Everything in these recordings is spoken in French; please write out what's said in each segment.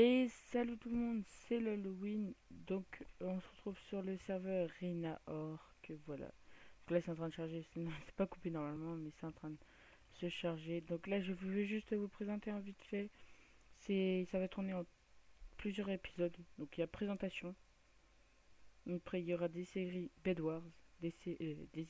Et salut tout le monde, c'est l'Halloween. Donc on se retrouve sur le serveur Rina que voilà. Donc là c'est en train de charger, c'est pas coupé normalement, mais c'est en train de se charger. Donc là je veux juste vous présenter un vite fait. C'est ça va tourner en plusieurs épisodes. Donc il y a présentation. Après il y aura des séries Bedwars, des, euh, des,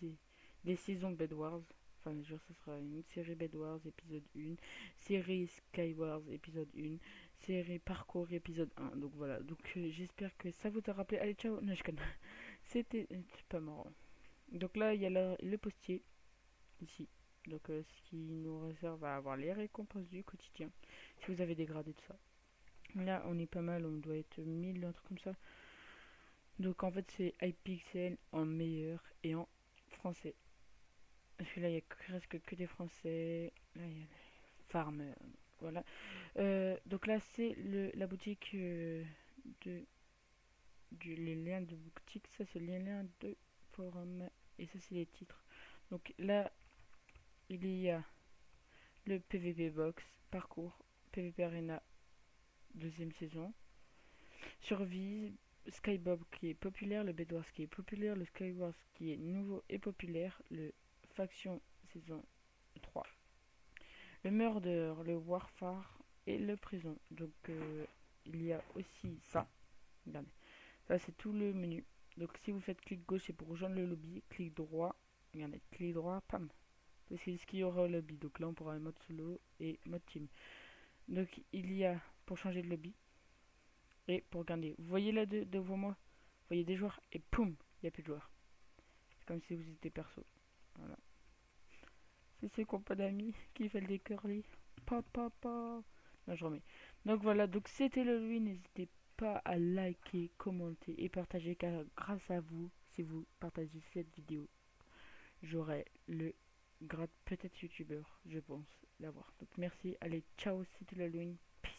des saisons Bedwars. Enfin, je ce sera une série Bedwars épisode 1, série Skywars épisode 1, série Parcours épisode 1. Donc voilà, donc euh, j'espère que ça vous a rappelé. Allez, ciao, non. C'était pas marrant. Donc là, il y a le postier, ici. Donc euh, ce qui nous réserve à avoir les récompenses du quotidien. Si vous avez dégradé tout ça. Là, on est pas mal, on doit être 1000, un truc comme ça. Donc en fait, c'est iPixel en meilleur et en français. Parce que là, il y a presque que des français. Là, il y a Farmer. Voilà. Euh, donc là, c'est la boutique euh, de du, les liens de boutique. Ça, c'est les liens de forum. Et ça, c'est les titres. Donc là, il y a le PVP Box, parcours, PVP Arena, deuxième saison. Survie, Skybob qui est populaire, le Bedwars qui est populaire, le Skywars qui est nouveau et populaire, le Faction saison 3 le murder, le warfare et le prison. Donc euh, il y a aussi ça. Regardez. Ça c'est tout le menu. Donc si vous faites clic gauche c'est pour rejoindre le lobby, clic droit, regardez, clic droit, pam. C'est ce qu'il y aura au lobby. Donc là on pourra mode solo et mode team. Donc il y a pour changer de lobby et pour regarder. Vous voyez là de, devant moi, vous voyez des joueurs et poum, il n'y a plus de joueurs. Comme si vous étiez perso. Voilà. C'est ses compas d'amis qui fait le curly. Papa, papa. Non, je remets. Donc voilà, donc c'était le lui. N'hésitez pas à liker, commenter et partager car grâce à vous, si vous partagez cette vidéo, j'aurai le grade peut-être youtubeur, je pense l'avoir. Donc merci, allez, ciao, c'était l'Halloween, peace.